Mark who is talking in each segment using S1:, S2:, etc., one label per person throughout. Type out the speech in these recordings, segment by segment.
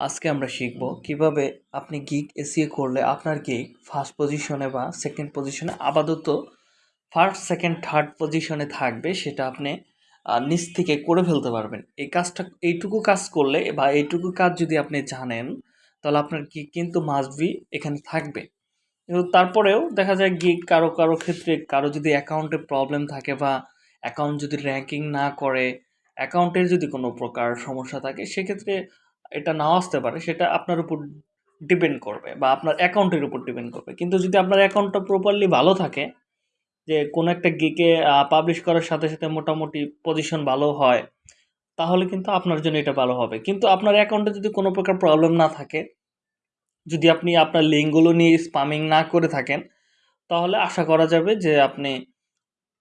S1: আজকে আমরা শিখব কীভাবে আপনি গিগ এসিও করলে আপনার গিগ ফার্স্ট পজিশনে বা সেকেন্ড পজিশনে আপাতত ফার্স্ট সেকেন্ড থার্ড পজিশনে থাকবে, সেটা আপনি নিচ থেকে করে ফেলতে পারবেন। এই কাজটা, এইটুকু কাজ করলে বা এইটুকু কাজ যদি আপনি জানেন, তাহলে আপনার গিগ কিন্তু মাস্ট বি এখানে থাকবে। কিন্তু তারপরেও দেখা যায় গিগ কারও কারও ক্ষেত্রে কারও যদি অ্যাকাউন্টে প্রবলেম থাকে বা অ্যাকাউন্ট যদি র্যাঙ্কিং না করে অ্যাকাউন্টের যদি কোনো প্রকার সমস্যা থাকে, সেক্ষেত্রে এটা নাও আসতে পারে, সেটা আপনার উপর ডিপেন্ড করবে বা আপনার অ্যাকাউন্টের উপর ডিপেন্ড করবে। কিন্তু যদি আপনার অ্যাকাউন্টটা প্রপারলি ভালো থাকে, যে কোনো একটা গিকে পাবলিশ করার সাথে সাথে মোটামুটি পজিশন ভালো হয়, তাহলে কিন্তু আপনার জন্য এটা ভালো হবে। কিন্তু আপনার অ্যাকাউন্টে যদি কোনো প্রকার প্রবলেম না থাকে, যদি আপনি আপনার লিঙ্কগুলো নিয়ে স্পামিং না করে থাকেন, তাহলে আশা করা যাবে যে আপনি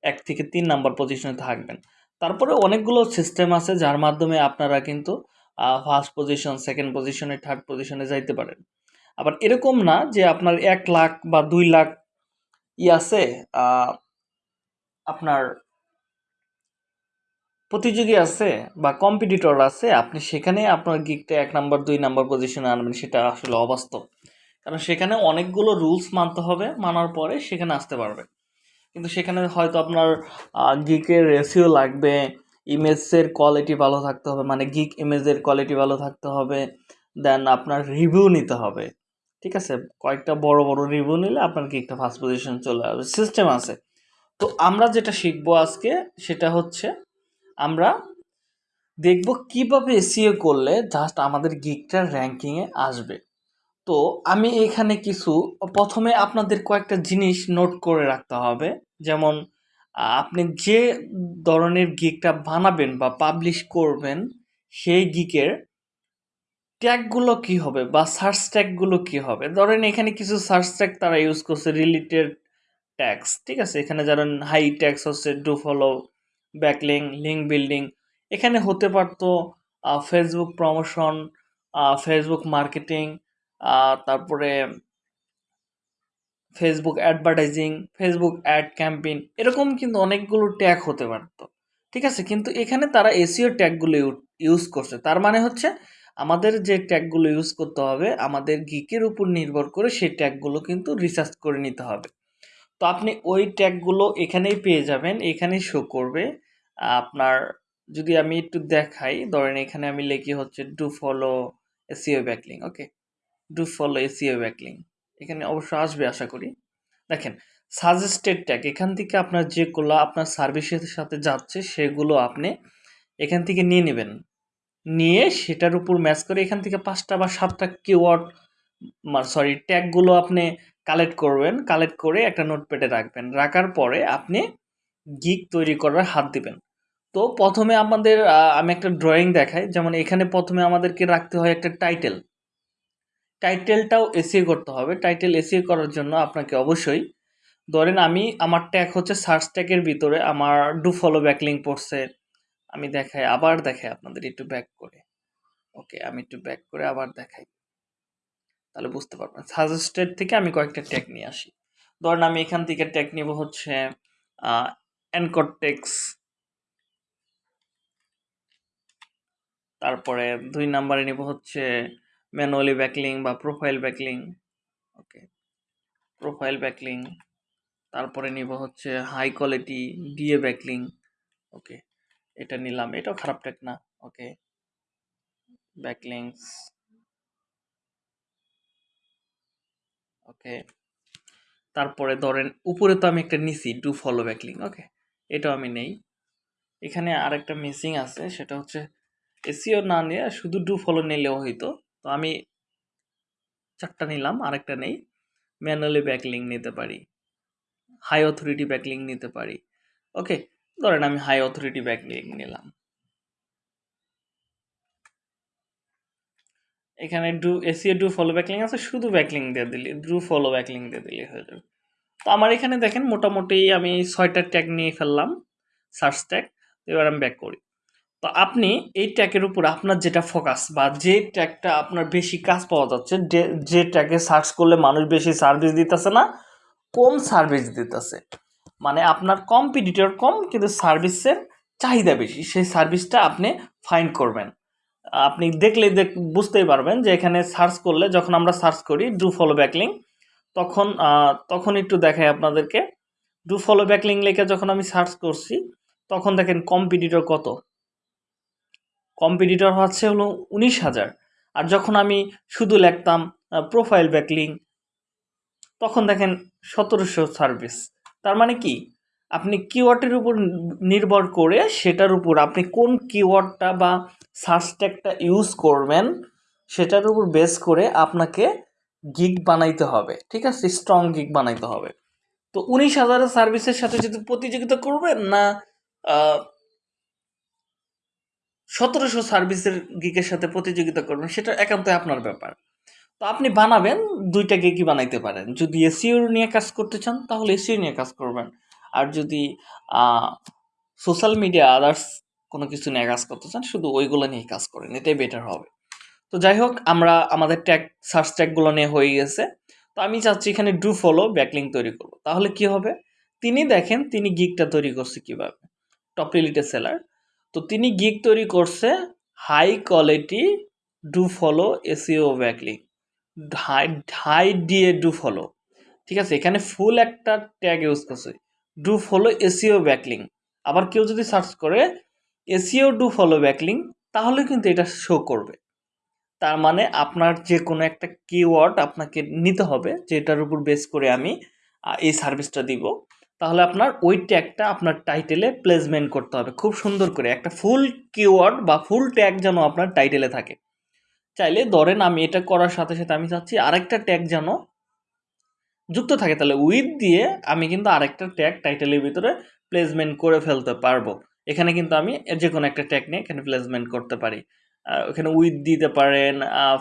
S1: এক থেকে তিন নাম্বার পজিশনে থাকবেন। তারপরে অনেকগুলো সিস্টেম আছে যার মাধ্যমে আপনারা কিন্তু ফার্স্ট পজিশন সেকেন্ড পজিশনে থার্ড পজিশনে যাইতে পারেন। আবার এরকম না যে আপনার এক লাখ বা দুই লাখ ই আছে আপনার প্রতিযোগী আছে বা কম্পিটিটর আছে, আপনি সেখানে আপনার গিকটা এক নাম্বার দুই নাম্বার পজিশনে আনবেন, সেটা আসলে অবাস্তব। কারণ সেখানে অনেকগুলো রুলস মানতে হবে, মানার পরে সেখানে আসতে পারবে কিন্তু সেখানে হয়তো আপনার গিকের রেসিও লাগবে ইমেজের কোয়ালিটি ভালো থাকতে হবে মানে গিক ইমেজের কোয়ালিটি ভালো থাকতে হবে দেন আপনার রিভিউ নিতে হবে, ঠিক আছে? কয়েকটা বড় বড় রিভিউ নিলে আপনার গিকটা ফার্স্ট পজিশন চলে আসবে সিস্টেম আছে। তো আমরা যেটা শিখব আজকে সেটা হচ্ছে আমরা দেখব কীভাবে এসিও করলে জাস্ট আমাদের গিকটার র্যাঙ্কিংয়ে আসবে। তো আমি এখানে কিছু, প্রথমে আপনাদের কয়েকটা জিনিস নোট করে রাখতে হবে, যেমন আপনি যে ধরনের গিকটা বানাবেন বা পাবলিশ করবেন, সেই গিকের ট্যাগগুলো কি হবে বা সার্চ ট্যাগগুলো কি হবে? ধরেন এখানে কিছু সার্চ ট্যাগ তারা ইউজ করছে রিলেটেড ট্যাক্স ঠিক আছে? এখানে ধরেন হাই ট্যাক্স হচ্ছে do follow backlink link building এখানে হতে পারতো ফেসবুক প্রমোশন ফেসবুক মার্কেটিং তারপরে Facebook advertising Facebook ad campaign এরকম কিন্তু অনেকগুলো ট্যাগ হতে পারতো। ঠিক আছে? কিন্তু এখানে তারা এসিও ট্যাগগুলো ইউজ করছে। তার মানে হচ্ছে আমাদের যে ট্যাগগুলো ইউজ করতে হবে, আমাদের গিকের উপর নির্ভর করে সেই ট্যাগগুলো কিন্তু রিসার্চ করে নিতে হবে। তো আপনি ওই ট্যাগগুলো এখানেই পেয়ে যাবেন, এখানেই শো করবে। আপনার যদি আমি একটু দেখাই, ধরেন এখানে আমি লিখি হচ্ছে do follow SEO backlink okay do follow SEO backlink এখানে অবশ্য আসবে আশা করি। দেখেন সাজেস্টেড ট্যাগ এখান থেকে আপনার যেগুলো আপনার সার্ভিসের সাথে যাচ্ছে, সেগুলো আপনি এখান থেকে নিয়ে নেবেন। নিয়ে সেটার উপর ম্যাচ করে এখান থেকে পাঁচটা বা সাতটা কিওয়ার্ড সরি ট্যাগগুলো আপনি কালেক্ট করবেন। কালেক্ট করে একটা নোটপ্যাডে রাখবেন। রাখার পরে আপনি গিক তৈরি করার হাত দিবেন। তো প্রথমে আমাদের আমি একটা ড্রয়িং দেখাই। যেমন এখানে প্রথমে আমাদেরকে রাখতে হয় একটা টাইটেল টাইটেলটাও এসিও করতে হবে। টাইটেল এসিও করার জন্য আপনাকে অবশ্যই, ধরেন আমি, আমার ট্যাগ হচ্ছে সার্চ ট্যাগের ভিতরে আমার ডু ফলো ব্যাকলিং পড়ছে। আমি দেখাই, আবার দেখাই আপনাদের একটু ব্যাক করে। ওকে আমি একটু ব্যাক করে আবার দেখাই। তাহলে বুঝতে পারবেন। সাজেস্টেড থেকে আমি কয়েকটা ট্যাগ নিয়ে আসি। ধরেন আমি এখান থেকে ট্যাগ নিব হচ্ছে অ্যানকটেক্স তারপরে দুই নাম্বারে নিব হচ্ছে ম্যানুয়ালি ব্যাকলিং বা profile backlink okay profile backlink তারপরে নিব হচ্ছে high quality DA backlink okay এটা নিলাম, এটাও খারাপ টেক না ওকে ব্যাকলিংস ওকে তারপরে ধরেন উপরে তো আমি একটা নিছি ডু ফলো ব্যাকলিং ওকে এটাও আমি নেই, এখানে আরেকটা মিসিং আছে, সেটা হচ্ছে এসিও না নিয়ে শুধু ডু ফলো নিলেও হইতো তো আমি চারটা নিলাম, আরেকটা নেই। ম্যানুয়ালি ব্যাকলিং নিতে পারি। হাই অথরিটি ব্যাকলিং নিতে পারি। ওকে, ধরেন আমি হাই অথরিটি ব্যাকলিং নিলাম। এখানে do SEO do follow backlink আছে, শুধু ব্যাকলিং দিয়ে দিলি, ডু ফলো ব্যাকলিং দিয়ে দিলি হয়ে যাবে। তো আমার এখানে দেখেন, মোটামুটি আমি ছয়টা ট্যাগ নিয়ে ফেললাম, সার্চ ট্যাগ এবার আমি ব্যাক করি। তো আপনি এই ট্যাগের উপর আপনার যেটা ফোকাস বা যে ট্যাগটা আপনার বেশি কাজ পাওয়া যাচ্ছে, যে যে ট্যাগে সার্চ করলে মানুষ বেশি সার্ভিস দিতেছে না, কম সার্ভিস দিতেছে। মানে আপনার কম্পিটিটর কম, কিন্তু সার্ভিসের চাহিদা বেশি, সেই সার্ভিসটা আপনি ফাইন্ড করবেন। আপনি দেখলে দেখ, বুঝতেই পারবেন যে এখানে সার্চ করলে যখন আমরা সার্চ করি ডু ফলো ব্যাকলিং তখন তখন একটু দেখাই আপনাদেরকে। ডু ফলো ব্যাকলিং লেখে যখন আমি সার্চ করছি, তখন দেখেন কম্পিটিটর কত। কম্পিটিটর হচ্ছে হলো উনিশ হাজার। আর যখন আমি শুধু লিখতাম প্রোফাইল ব্যাকলিং তখন দেখেন সতেরোশো সার্ভিস তার মানে কি? আপনি কিওয়ার্ডের উপর নির্ভর করে সেটার উপর আপনি কোন কিওয়ার্ডটা বা সার্চ ইউজ করবেন, সেটার উপর বেস করে আপনাকে গিগ বানাইতে হবে। ঠিক আছে? স্ট্রং গিগ বানাইতে হবে। তো উনিশ হাজারের সার্ভিসের সাথে যদি প্রতিযোগিতা করবেন না সতেরোশো সার্ভিসের গিকের সাথে প্রতিযোগিতা করবেন, সেটা একান্তই আপনার ব্যাপার। তো আপনি বানাবেন, দুইটা গিকই বানাইতে পারেন। যদি এসিও নিয়ে কাজ করতে চান, তাহলে এসিও নিয়ে কাজ করবেন। আর যদি সোশ্যাল মিডিয়া আদার্স কোনো কিছু নিয়ে কাজ করতে চান, শুধু ওইগুলো নিয়ে কাজ করেন, এটাই বেটার হবে। তো যাই হোক, আমরা, আমাদের ট্যাগ সার্চ ট্যাগগুলো নিয়ে হয়ে গেছে। তো আমি চাচ্ছি এখানে ডু ফলো ব্যাকলিং তৈরি করব। তাহলে কি হবে? তিনি দেখেন, তিনি গিগটা তৈরি করছে কীভাবে। টপ রিলিটে সেলার তো তিনি গিগ তৈরি করছে high quality do follow SEO backlink high high DA do follow ঠিক আছে, এখানে ফুল একটা ট্যাগ ইউজ করছে ডু ফলো এসিও ব্যাকলিং আবার কেউ যদি সার্চ করে এসিও ডু ফলো ব্যাকলিং তাহলে কিন্তু এটা শো করবে। তার মানে আপনার যে কোনো একটা কিওয়ার্ড আপনাকে নিতে হবে, যেটার উপর বেস করে আমি এই সার্ভিসটা দিব। তাহলে আপনার ওই ট্যাগটা আপনার টাইটেলে প্লেসমেন্ট করতে হবে। খুব সুন্দর করে একটা ফুল কিওয়ার্ড বা ফুল ট্যাগ যেন আপনার টাইটেলে থাকে। চাইলে ধরেন আমি এটা করার সাথে সাথে আমি চাচ্ছি আরেকটা ট্যাগ যেন যুক্ত থাকে। তাহলে উইথ দিয়ে আমি কিন্তু আরেকটা ট্যাগ টাইটেলের ভিতরে প্লেসমেন্ট করে ফেলতে পারব। এখানে কিন্তু আমি যে কোনো একটা ট্যাগ নিয়ে এখানে প্লেসমেন্ট করতে পারি। ওখানে উইথ দিতে পারেন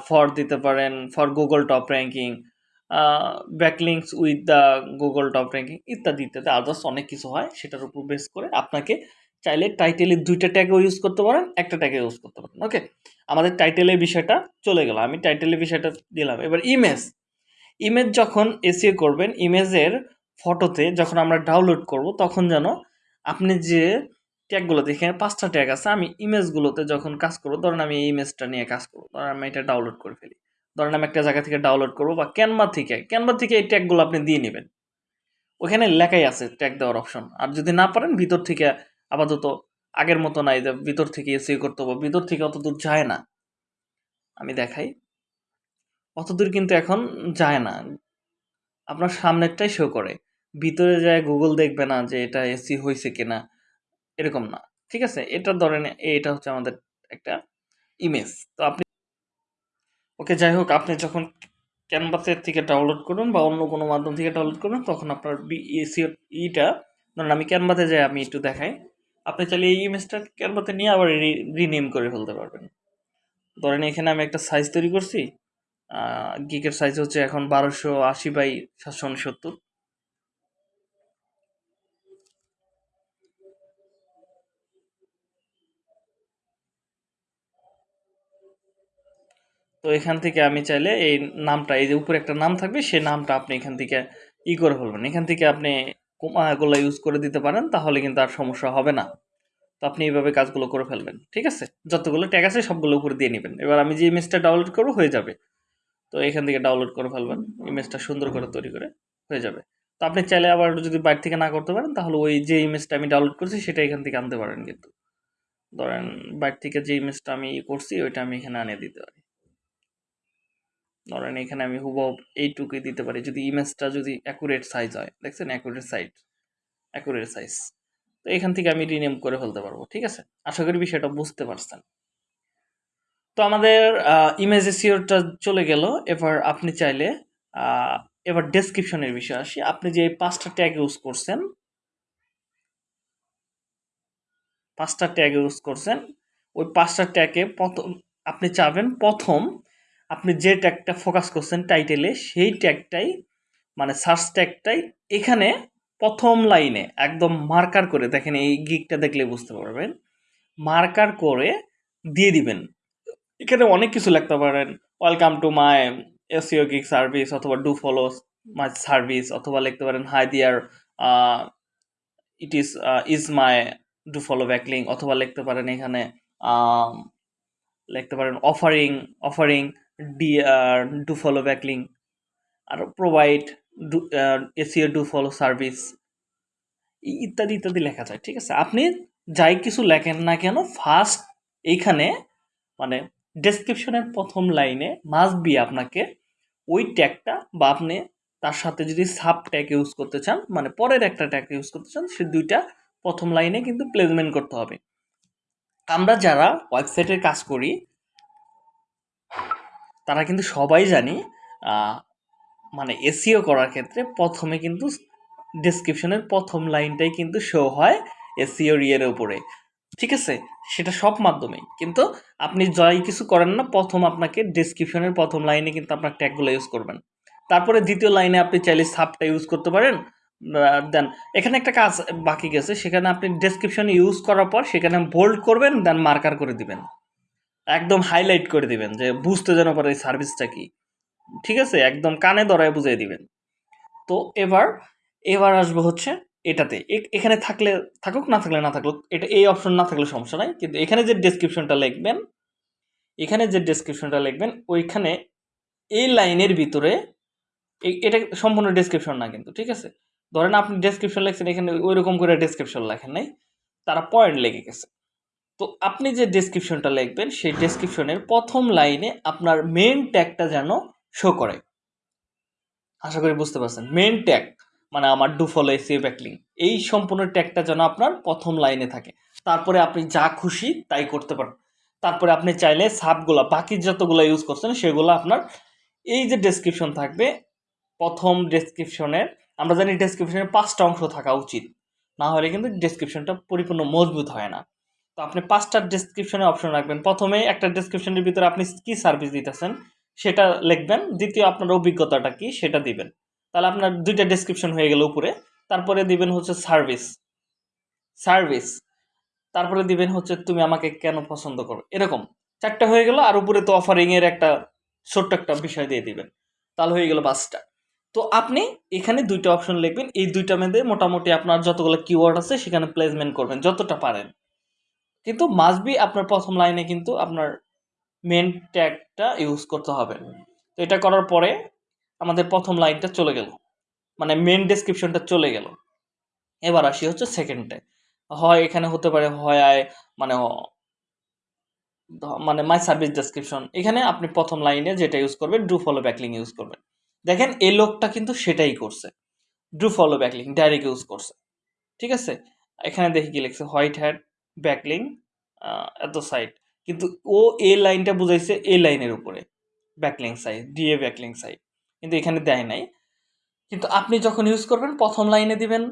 S1: ফর দিতে পারেন for Google top ranking backlinks with the Google top ranking ইত্যাদি ইত্যাদি আদার্স অনেক কিছু হয় সেটার উপর বেস করে আপনাকে চাইলে টাইটেলের দুইটা ট্যাগও ইউজ করতে পারেন, একটা ট্যাগে ইউজ করতে পারেন ওকে আমাদের টাইটেলের বিষয়টা চলে গেল, আমি টাইটেলের বিষয়টা দিলাম। এবার ইমেজ ইমেজ যখন এসিও করবেন ইমেজের ফটোতে যখন আমরা ডাউনলোড করব, তখন যেন আপনি যে ট্যাগগুলোতে এখানে পাঁচটা ট্যাগ আছে, আমি ইমেজগুলোতে যখন কাজ করব, ধরেন আমি এই ইমেজটা নিয়ে কাজ করব, ধরেন আমি এটা ডাউনলোড করে ফেলি। ধরেন আমি একটা জায়গা থেকে ডাউনলোড করব বা ক্যানভা থেকে ক্যানভা থেকে এই ট্যাগগুলো আপনি দিয়ে নেবেন। ওখানে লেখাই আছে ট্যাগ দেওয়ার অপশন আর যদি না পারেন, ভিতর থেকে আপাতত আগের মতো নাই যে ভিতর থেকে এসিও করতে হবে, ভিতর থেকে অত দূর যায় না। আমি দেখাই। অত দূর কিন্তু এখন যায় না। আপনার সামনেরটাই শো করে। ভিতরে যায় গুগল দেখবে না যে এটা এসি হয়েছে কিনা, এরকম না। ঠিক আছে? এটা ধরেন এটা হচ্ছে আমাদের একটা ইমেজ তো আপনি ওকে, যাই হোক, আপনি যখন ক্যানভাসের থেকে ডাউনলোড করুন বা অন্য কোনো মাধ্যম থেকে ডাউনলোড করুন, তখন আপনার বিএসি ইটা, ধরুন আমি ক্যানভাসে যাই, আমি একটু দেখাই। আপনি চাইলে এই ইমেজটা ক্যানভাসে নিয়ে আবার রিনেম করে ফেলতে পারবেন। ধরেন এখানে আমি একটা সাইজ তৈরি করছি। গিকের সাইজ হচ্ছে এখন বারোশো আশি বাই সাতশো উনসত্তর। তো এখান থেকে আমি চাইলে এই নামটা, এই যে উপরে একটা নাম থাকবে, সেই নামটা আপনি এখান থেকে ই করে ফেলবেন। এখান থেকে আপনি কোমাগুলো ইউজ করে দিতে পারেন, তাহলে কিন্তু আর সমস্যা হবে না। তো আপনি এইভাবে কাজগুলো করে ফেলবেন, ঠিক আছে? যতগুলো ট্যাগ আছে সবগুলো উপরে দিয়ে নেবেন। এবার আমি যে ইমেজটা ডাউনলোড করব, হয়ে যাবে। তো এখান থেকে ডাউনলোড করে ফেলবেন ইমেজটা সুন্দর করে তৈরি করে, হয়ে যাবে। তো আপনি চাইলে আবার যদি বাইরে থেকে না করতে পারেন, তাহলে ওই যে ইমেজটা আমি ডাউনলোড করছি, সেটা এখান থেকে আনতে পারেন কিন্তু। ধরেন, বাইরে থেকে যে ইমেজটা আমি করছি, ওইটা আমি এখানে আনিয়ে দিতে পারি। ধরেন এখানে আমি হুবহু এইটুকুই দিতে পারি। যদি ইমেজটা যদি অ্যাকুরেট সাইজ হয়, দেখছেন? অ্যাকুরেট সাইজ অ্যাকুরেট সাইজ তো এখান থেকে আমি রিনেম করে ফেলতে পারব, ঠিক আছে? আশা করি বিষয়টা বুঝতে পারছেন। তো আমাদের ইমেজ এসিওরটা চলে গেল। এবার আপনি চাইলে এবার ডেসক্রিপশনের বিষয়ে আসি। আপনি যে পাঁচটা ট্যাগ ইউজ করছেন, পাঁচটা ট্যাগ ইউজ করছেন, ওই পাঁচটা ট্যাগে প্রথম, আপনি চাবেন প্রথম আপনি যে ট্যাগটা ফোকাস করছেন টাইটেলে সেই ট্যাগটাই মানে সার্চ ট্যাগটাই এখানে প্রথম লাইনে একদম মার্কার করে, দেখেন এই গিকটা দেখলে বুঝতে পারবেন মার্কার করে দিয়ে দিবেন। এখানে অনেক কিছু লিখতে পারেন welcome to my SEO geek service অথবা ডু ফলো মাই সার্ভিস অথবা লিখতে পারেন hi dear it is is my do follow backlink অথবা লিখতে পারেন এখানে লিখতে পারেন offering offering the do follow backlink R provide do SEO do follow service ইত্যাদি ইত্যাদি লেখা যায়, ঠিক আছে? আপনি যাই কিছু লেখেন না কেন ফার্স্ট এইখানে মানে ডেসক্রিপশনের প্রথম লাইনে মাস্ট বি আপনাকে ওই ট্যাগটা বা আপনি তার সাথে যদি সাব ট্যাগ ইউজ করতে চান মানে পরের একটা ট্যাগ ইউজ করতে চান, সে দুইটা প্রথম লাইনে কিন্তু প্লেসমেন্ট করতে হবে। আমরা যারা ওয়েবসাইটের কাজ করি তারা কিন্তু সবাই জানি মানে এসিও করার ক্ষেত্রে প্রথমে কিন্তু ডেসক্রিপশনের প্রথম লাইনটাই কিন্তু শো হয় এসিও ইয়ের উপরে। ঠিক আছে? সেটা সব মাধ্যমেই। কিন্তু আপনি যাই কিছু করেন না, প্রথম আপনাকে ডেসক্রিপশনের প্রথম লাইনে কিন্তু আপনার ট্যাগগুলো ইউজ করবেন। তারপরে দ্বিতীয় লাইনে আপনি চাইলে সাবটা ইউজ করতে পারেন। দেন এখানে একটা কাজ বাকি গেছে, সেখানে আপনি ডেসক্রিপশন ইউজ করার পর সেখানে বোল্ড করবেন দেন মার্কার করে দিবেন। একদম হাইলাইট করে দিবেন যে বুঝতে যেন পারে এই সার্ভিসটা কি। ঠিক আছে? একদম কানে ধরায় বুঝিয়ে দিবেন। তো এবার এবার আসব হচ্ছে এটাতে। এখানে থাকলে, থাকুক, না থাকলে না থাকুক, এটা এই অপশন না থাকলে সমস্যা নাই। কিন্তু এখানে যে ডেসক্রিপশনটা লিখবেন, এখানে যে ডেসক্রিপশনটা লিখবেন, ওইখানে এই লাইনের ভিতরে এটা সম্পূর্ণ ডেসক্রিপশন না কিন্তু, ঠিক আছে? ধরেন আপনি ডেসক্রিপশন লিখছেন, এখানে ওই রকম করে ডেসক্রিপশন লেখেন নাই, তারা পয়েন্ট লেগে গেছে। তো আপনি যে ডেসক্রিপশনটা লিখবেন, সেই ডেসক্রিপশনের প্রথম লাইনে আপনার মেন ট্যাগটা যেন শো করে। আশা করি বুঝতে পারছেন। মেন ট্যাগ মানে আমার ডু ফলো এসিও ব্যাকলিং এই সম্পূর্ণ ট্যাগটা যেন আপনার প্রথম লাইনে থাকে। তারপরে আপনি যা খুশি তাই করতে পারেন। তারপরে আপনি চাইলে সাবগুলো বাকি যতগুলো ইউজ করছেন, সেগুলো আপনার এই যে ডেসক্রিপশন থাকবে, প্রথম ডেসক্রিপশনের আমরা জানি ডেসক্রিপশনের পাঁচটা অংশ থাকা উচিত। না হলে কিন্তু ডেসক্রিপশনটা পরিপূর্ণ মজবুত হয় না। তো আপনি পাঁচটা ডেসক্রিপশনে অপশন রাখবেন। প্রথমে একটা ডেসক্রিপশনের ভিতরে আপনি কি সার্ভিস দিতেছেন, সেটা লিখবেন। দ্বিতীয়, আপনার অভিজ্ঞতাটা কি, সেটা দিবেন। তাহলে আপনার দুইটা ডেসক্রিপশন হয়ে গেল উপরে। তারপরে দিবেন হচ্ছে সার্ভিস সার্ভিস তারপরে দিবেন হচ্ছে তুমি আমাকে কেন পছন্দ করো। এরকম। চারটা হয়ে গেল আর উপরে তো অফারিং এর একটা ছোট্ট একটা বিষয় দিয়ে দিবেন। তাহলে হয়ে গেল পাঁচটা। তো আপনি এখানে দুইটা অপশন লিখবেন। এই দুইটা মধ্যে মোটামুটি আপনার যতগুলো কিওয়ার্ড আছে, সেখানে প্লেসমেন্ট করবেন, যতটা পারেন। কিন্তু মাস্ট আপনার প্রথম লাইনে কিন্তু আপনার মেন ট্যাগটা ইউজ করতে হবে। তো এটা করার পরে আমাদের প্রথম লাইনটা চলে গেল। মানে মেন ডেসক্রিপশনটা চলে গেল। এবার আসি হচ্ছে সেকেন্ডে হয় এখানে হতে পারে হয় আয় মানে মানে মাই সার্ভিস ডেসক্রিপশন এখানে আপনি প্রথম লাইনে যেটা ইউজ করবেন ডু ফলো ব্যাকলিং ইউজ করবেন। দেখেন এই লোকটা কিন্তু সেটাই করছে। Do follow backlink direct use করছে। ঠিক আছে? এখানে দেখি কি লিখছে হোয়াইট হ্যাট ব্যাকলিং এত সাইড কিন্তু ও এ লাইনটা বুঝাইছে এ লাইনের উপরে backlink site DA backlink site কিন্তু এখানে দেয় নাই। কিন্তু আপনি যখন ইউজ করবেন, প্রথম লাইনে দিবেন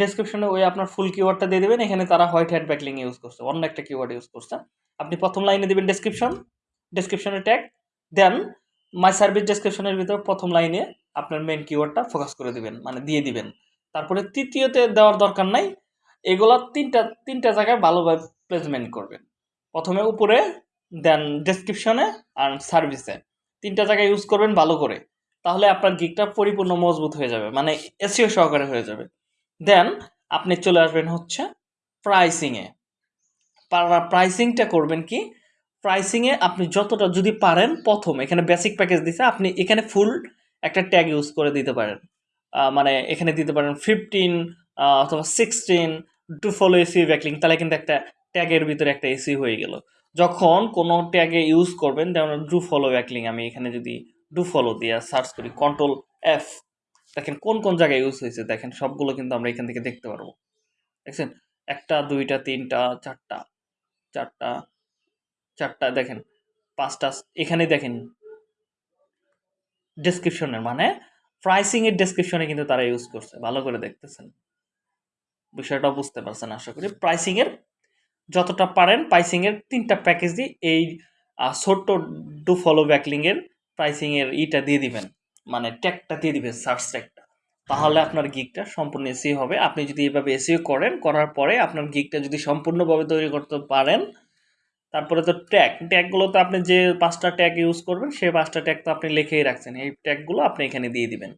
S1: ডেসক্রিপশনে ওই আপনার ফুল কিওয়ার্ডটা দিয়ে দেবেন, এখানে তারা হোয়াইট হ্যাট ব্যাকলিং ইউজ করছে, অন্য একটা কিওয়ার্ড ইউজ করছে। আপনি প্রথম লাইনে দিবেন ডেসক্রিপশন ডেসক্রিপশনের ট্যাগ দেন মাই সার্ভিস ডেসক্রিপশনের ভিতর প্রথম লাইনে আপনার মেন কিওয়ার্ডটা ফোকাস করে দিবেন মানে দিয়ে দিবেন। তারপরে তৃতীয়তে দেওয়ার দরকার নাই এগুলা তিনটা তিনটা জায়গায় ভালোভাবে প্লেসমেন্ট করবেন। প্রথমে উপরে দেন ডেসক্রিপশনে আর সার্ভিসে তিনটা জায়গায় ইউজ করবেন ভালো করে। তাহলে আপনার গিকটা পরিপূর্ণ মজবুত হয়ে যাবে মানে এসিও সহকারে হয়ে যাবে। দেন আপনি চলে আসবেন হচ্ছে প্রাইসিংয়ে প্রাইসিংটা করবেন কি? প্রাইসিংয়ে আপনি যতটা যদি পারেন প্রথম, এখানে বেসিক প্যাকেজ দিছে, আপনি এখানে ফুল একটা ট্যাগ ইউজ করে দিতে পারেন। মানে এখানে দিতে পারেন ফিফটিন অথবা sixteen do follow SEO backlink তাহলে কিন্তু একটা ট্যাগের ভিতরে একটা এসি হয়ে গেল। যখন কোনো ট্যাগে ইউজ করবেন যেমন ডু ফলো ব্যাকলিং আমি এখানে যদি ডু ফলো দিয়ে সার্চ করি কন্ট্রোল এফ দেখেন কোন কোন জায়গায় ইউজ হয়েছে, দেখেন সবগুলো কিন্তু আমরা এখান থেকে দেখতে পারব। দেখছেন? একটা, দুইটা, তিনটা, চারটা চারটা চারটা, দেখেন, পাঁচটা, এখানে দেখেন ডেসক্রিপশনের মানে প্রাইসিংয়ের ডেসক্রিপশনে কিন্তু তারা ইউজ করছে, ভালো করে দেখতেছেন। বিষয়টা বুঝতে পারছেন আশা করি। প্রাইসিং এর যতটা পারেন প্রাইসিং এর তিনটা প্যাকেজ দিয়ে এই ছোট্ট ডু ফলো ব্যাকলিং এর প্রাইসিং এর ইটা দিয়ে দিবেন। মানে ট্যাগটা দিয়ে দিবেন সার্চ ট্যাগটা তাহলে আপনার গিকটা সম্পূর্ণ এসি হবে। আপনি যদি এইভাবে এসিও করেন, করার পরে আপনার গিকটা যদি সম্পূর্ণভাবে তৈরি করতে পারেন, তারপরে তো ট্যাগ ট্যাগগুলো তো আপনি যে পাঁচটা ট্যাগ ইউজ করবেন, সেই পাঁচটা ট্যাগ তো আপনি লিখেই রাখছেন। এই ট্যাগগুলো আপনি এখানে দিয়ে দিবেন।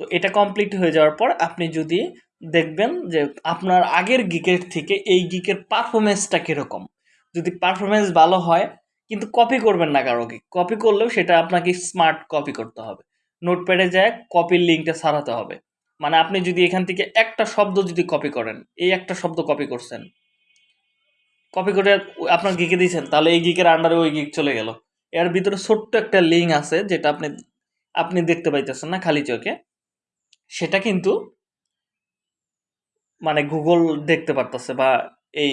S1: তো এটা কমপ্লিট হয়ে যাওয়ার পর আপনি যদি দেখবেন যে আপনার আগের গিকের থেকে এই গিকের পারফরমেন্সটা কীরকম। যদি পারফরমেন্স ভালো হয়, কিন্তু কপি করবেন না কারও গিক কপি করলেও সেটা আপনাকে স্মার্ট কপি করতে হবে। নোটপ্যাডে যায় কপির লিঙ্কটা সারাতে হবে। মানে আপনি যদি এখান থেকে একটা শব্দ যদি কপি করেন, এই একটা শব্দ কপি করছেন কপি করে আপনার গিকে দিয়েছেন, তাহলে এই গিকের আন্ডারে ওই গিক চলে গেল। এর ভিতরে ছোট্ট একটা লিঙ্ক আছে, যেটা আপনি আপনি দেখতে পাইতেছেন না খালি চোখে। সেটা কিন্তু মানে গুগল দেখতে পারতেছে বা এই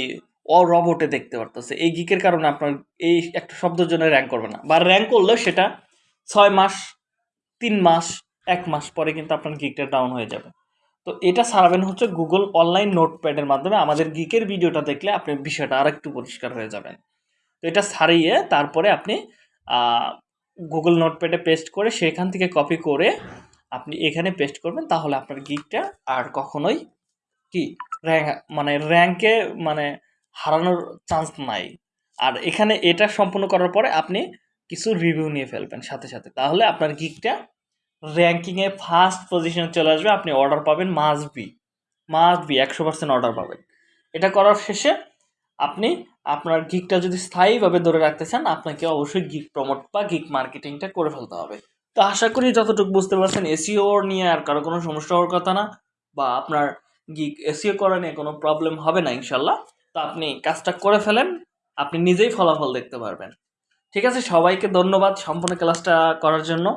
S1: অরবটে দেখতে পারতেছে। এই গিকের কারণে আপনার এই একটা শব্দের জন্য র্যাঙ্ক করবে না। বা র্যাঙ্ক করলেও সেটা ছয় মাস, তিন মাস, এক মাস পরে কিন্তু আপনার গিকটা ডাউন হয়ে যাবে। তো এটা সারাবেন হচ্ছে গুগল অনলাইন নোটপ্যাডের মাধ্যমে আমাদের গিকের ভিডিওটা দেখলে আপনি বিষয়টা আর একটু পরিষ্কার হয়ে যাবেন। তো এটা সারিয়ে তারপরে আপনি গুগল নোটপ্যাডে পেস্ট করে সেখান থেকে কপি করে আপনি এখানে পেস্ট করবেন, তাহলে আপনার গিকটা আর কখনোই কি র্যাঙ্ক মানে র্যাঙ্কে মানে হারানোর চান্স নাই। আর এখানে এটা সম্পূর্ণ করার পরে আপনি কিছু রিভিউ নিয়ে ফেলবেন সাথে সাথে। তাহলে আপনার গিকটা র্যাঙ্কিংয়ে ফার্স্ট পজিশনে চলে আসবে, আপনি অর্ডার পাবেন মাস্ট বি মাস্ট বি একশো পার্সেন্ট অর্ডার পাবেন। এটা করার শেষে আপনি আপনার গিকটা যদি স্থায়ীভাবে ধরে রাখতে চান, আপনাকে অবশ্যই গিক প্রমোট বা গিক মার্কেটিংটা করে ফেলতে হবে। তো আশা করি যতটুকু বুঝতে পারছেন এসিও নিয়ে আর কারও কোনো সমস্যা হওয়ার কথা না, বা আপনার গিক এসিও করা নিয়ে কোনো প্রবলেম হবে না ইনশাল্লাহ। তো আপনি কাজটা করে ফেলেন, আপনি নিজেই ফলাফল দেখতে পারবেন। ঠিক আছে, সবাইকে ধন্যবাদ সম্পূর্ণ ক্লাসটা করার জন্য।